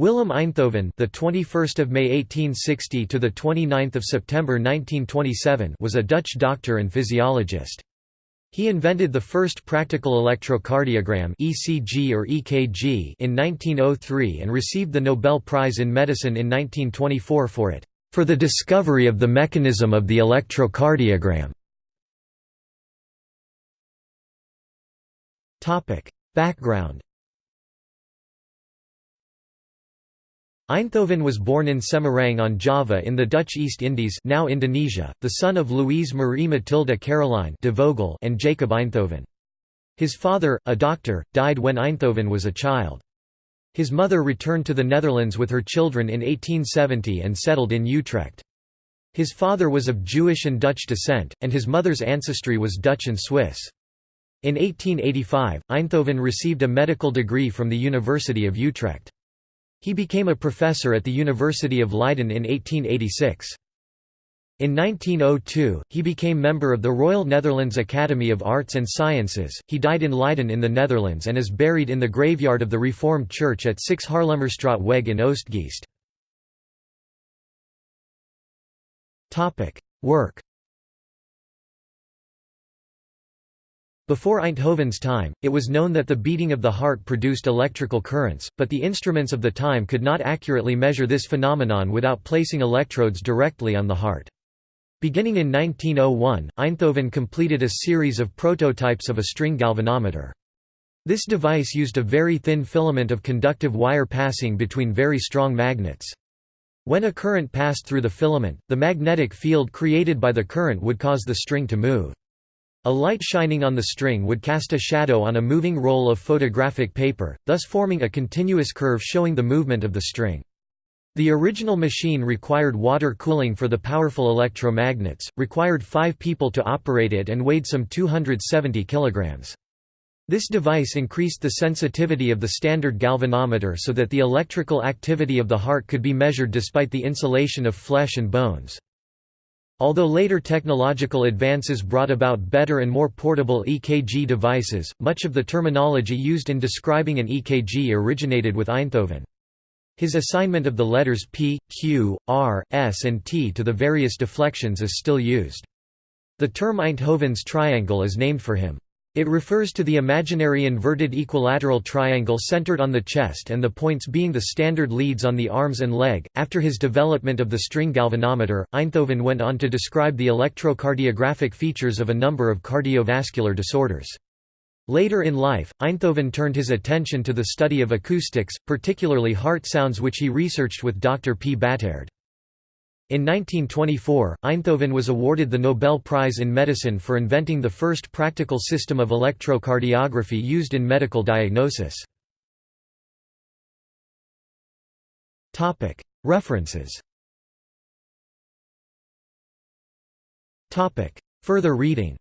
Willem Einthoven, the 21st of May 1860 to the 29th of September 1927, was a Dutch doctor and physiologist. He invented the first practical electrocardiogram (ECG or EKG) in 1903 and received the Nobel Prize in Medicine in 1924 for it, for the discovery of the mechanism of the electrocardiogram. Topic: Background Einthoven was born in Semarang on Java in the Dutch East Indies now Indonesia, the son of Louise Marie Matilda Caroline de Vogel and Jacob Einthoven. His father, a doctor, died when Einthoven was a child. His mother returned to the Netherlands with her children in 1870 and settled in Utrecht. His father was of Jewish and Dutch descent, and his mother's ancestry was Dutch and Swiss. In 1885, Einthoven received a medical degree from the University of Utrecht. He became a professor at the University of Leiden in 1886. In 1902, he became member of the Royal Netherlands Academy of Arts and Sciences. He died in Leiden in the Netherlands and is buried in the graveyard of the Reformed Church at 6 Haarlemmerstraat Weg in Oegstgeest. Topic: Work. Before Einthoven's time, it was known that the beating of the heart produced electrical currents, but the instruments of the time could not accurately measure this phenomenon without placing electrodes directly on the heart. Beginning in 1901, Einthoven completed a series of prototypes of a string galvanometer. This device used a very thin filament of conductive wire passing between very strong magnets. When a current passed through the filament, the magnetic field created by the current would cause the string to move. A light shining on the string would cast a shadow on a moving roll of photographic paper, thus forming a continuous curve showing the movement of the string. The original machine required water cooling for the powerful electromagnets, required five people to operate it and weighed some 270 kilograms. This device increased the sensitivity of the standard galvanometer so that the electrical activity of the heart could be measured despite the insulation of flesh and bones. Although later technological advances brought about better and more portable EKG devices, much of the terminology used in describing an EKG originated with Einthoven. His assignment of the letters P, Q, R, S and T to the various deflections is still used. The term Einthoven's triangle is named for him. It refers to the imaginary inverted equilateral triangle centered on the chest and the points being the standard leads on the arms and leg. After his development of the string galvanometer, Einthoven went on to describe the electrocardiographic features of a number of cardiovascular disorders. Later in life, Einthoven turned his attention to the study of acoustics, particularly heart sounds which he researched with Dr. P. Battaerd. In 1924, Einthoven was awarded the Nobel Prize in Medicine for inventing the first practical system of electrocardiography used in medical diagnosis. References Further reading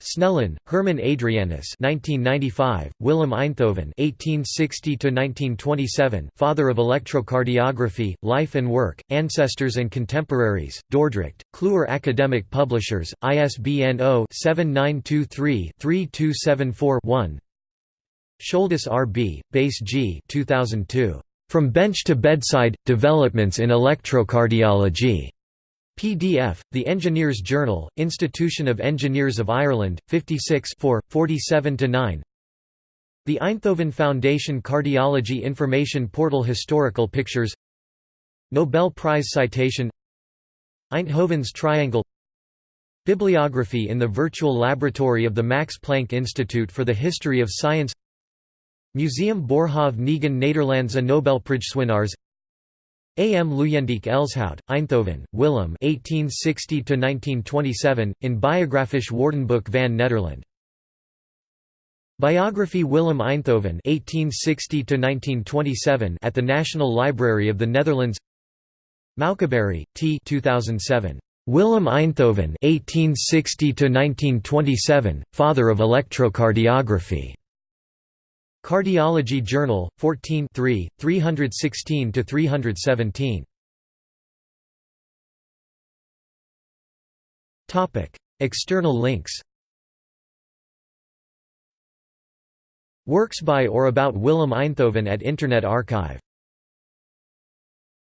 Snellen, Herman Adrianus 1995, Willem Einthoven 1860–1927 Father of Electrocardiography, Life and Work, Ancestors and Contemporaries, Dordrecht, Kluwer Academic Publishers, ISBN 0-7923-3274-1 Scholdes R. B., Base G 2002. From Bench to Bedside, Developments in Electrocardiology. PDF, The Engineers Journal, Institution of Engineers of Ireland, 56 47–9 The Einthoven Foundation Cardiology Information Portal Historical Pictures. Nobel Prize Citation. Einthoven's Triangle. Bibliography in the Virtual Laboratory of the Max Planck Institute for the History of Science. Museum Boerhaave Negen Nederlandse Nobelprijswinnaars A. M. Luyendyk Elshout, Einthoven, Willem 1860–1927, in Biographisch Woordenboek van Nederland. Biography Willem Einthoven 1860–1927 at the National Library of the Netherlands Moukabary, T 2007. Willem Einthoven 1860–1927, Father of Electrocardiography. Cardiology Journal, 14 316–317. External links Works by or about Willem Einthoven at Internet Archive